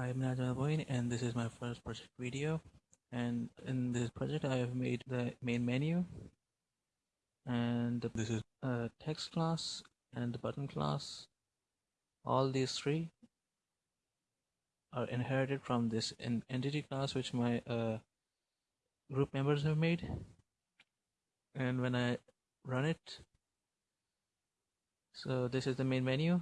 I'm Najma Boyne and this is my first project video. And in this project I have made the main menu. And this is a text class and the button class. All these three are inherited from this entity class which my uh, group members have made. And when I run it so this is the main menu.